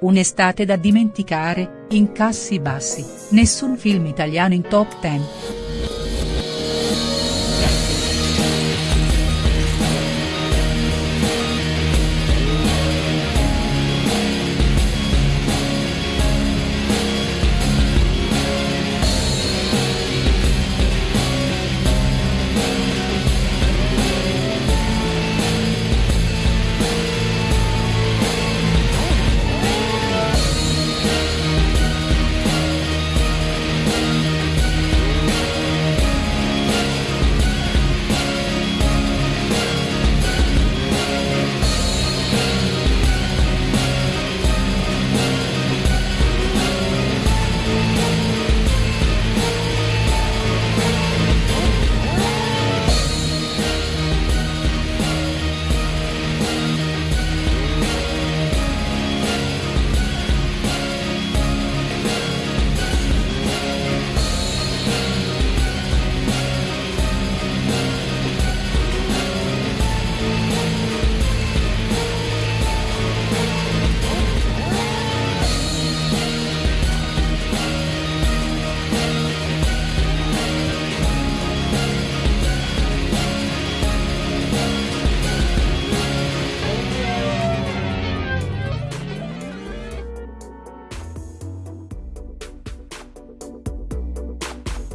un'estate da dimenticare, incassi bassi, nessun film italiano in top 10.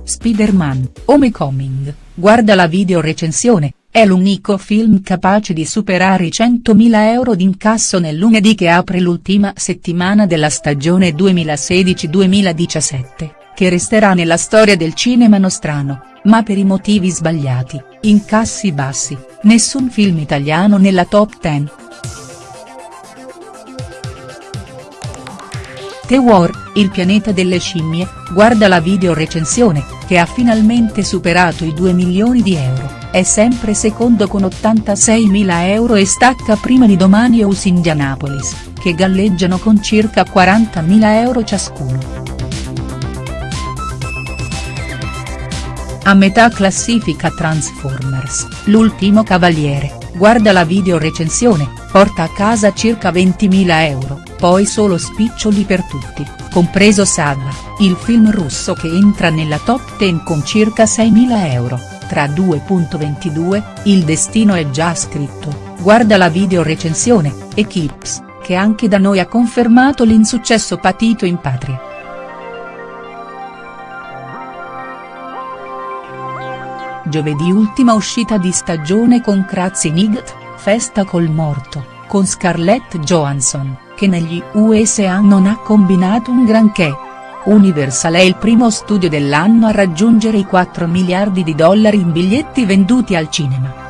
Spider-Man, Homecoming, guarda la video recensione, è l'unico film capace di superare i 100.000 euro d'incasso nel lunedì che apre l'ultima settimana della stagione 2016-2017, che resterà nella storia del cinema nostrano, ma per i motivi sbagliati, incassi bassi, nessun film italiano nella top 10. The War, il pianeta delle scimmie, guarda la video recensione, che ha finalmente superato i 2 milioni di euro, è sempre secondo con 86.000 euro e stacca prima di Domani Us Indianapolis, che galleggiano con circa 40.000 euro ciascuno. A metà classifica Transformers, l'ultimo cavaliere, guarda la video recensione, porta a casa circa 20.000 euro, poi solo spiccioli per tutti, compreso Sadva, il film russo che entra nella top 10 con circa 6.000 euro, tra 2.22, il destino è già scritto, guarda la video recensione, Equips, che anche da noi ha confermato l'insuccesso patito in patria. Giovedì ultima uscita di stagione con Kratzy Nigt, Festa col morto, con Scarlett Johansson, che negli USA non ha combinato un granché. Universal è il primo studio dell'anno a raggiungere i 4 miliardi di dollari in biglietti venduti al cinema.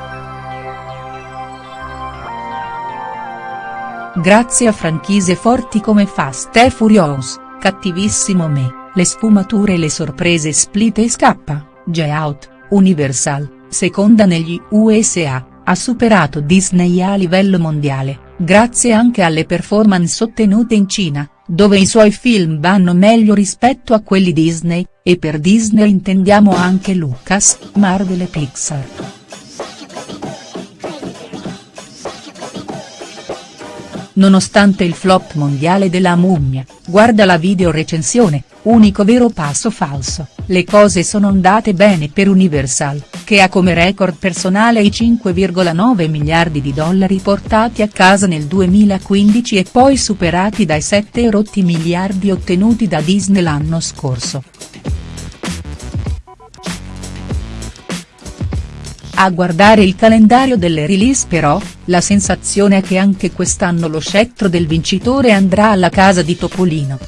Grazie a franchise forti come Fast e Furious, Cattivissimo Me, Le sfumature e le sorprese Split e Scappa, Get Out, Universal, seconda negli USA, ha superato Disney a livello mondiale, grazie anche alle performance ottenute in Cina, dove i suoi film vanno meglio rispetto a quelli Disney, e per Disney intendiamo anche Lucas, Marvel e Pixar. Nonostante il flop mondiale della mummia, guarda la video recensione, unico vero passo falso, le cose sono andate bene per Universal, che ha come record personale i 5,9 miliardi di dollari portati a casa nel 2015 e poi superati dai 7 rotti miliardi ottenuti da Disney l'anno scorso. A guardare il calendario delle release però, la sensazione è che anche quest'anno lo scettro del vincitore andrà alla casa di Topolino.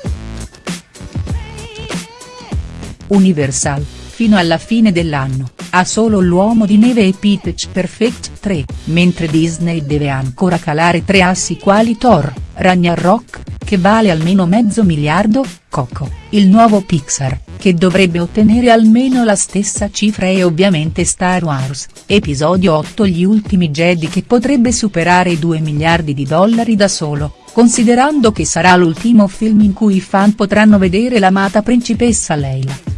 Universal, fino alla fine dell'anno, ha solo L'Uomo di Neve e Pitch Perfect 3, mentre Disney deve ancora calare tre assi quali Thor, Ragnarok, che vale almeno mezzo miliardo, Coco, il nuovo Pixar, che dovrebbe ottenere almeno la stessa cifra e ovviamente Star Wars, episodio 8 Gli ultimi Jedi che potrebbe superare i 2 miliardi di dollari da solo, considerando che sarà l'ultimo film in cui i fan potranno vedere l'amata principessa Leila.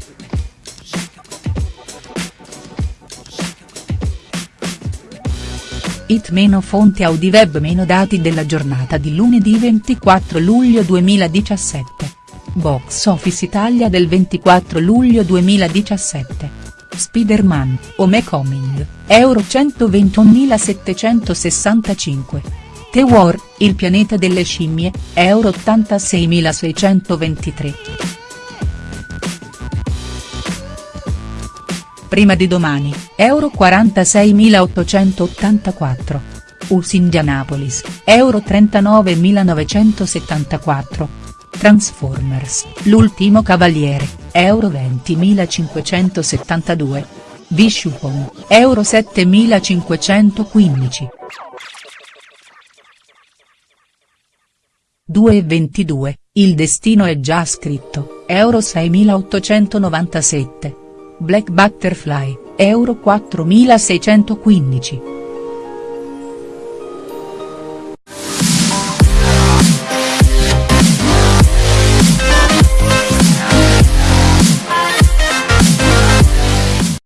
It meno fonti Audiweb meno dati della giornata di lunedì 24 luglio 2017. Box Office Italia del 24 luglio 2017. Spider-Man, Homecoming, Euro 121.765. The War, Il pianeta delle scimmie, Euro 86.623. Prima di domani, Euro 46.884. US Indianapolis, Euro 39.974. Transformers, L'ultimo cavaliere, Euro 20.572. Vishupon, Euro 7.515. 2,22, il destino è già scritto, Euro 6.897. Black Butterfly, Euro 4615.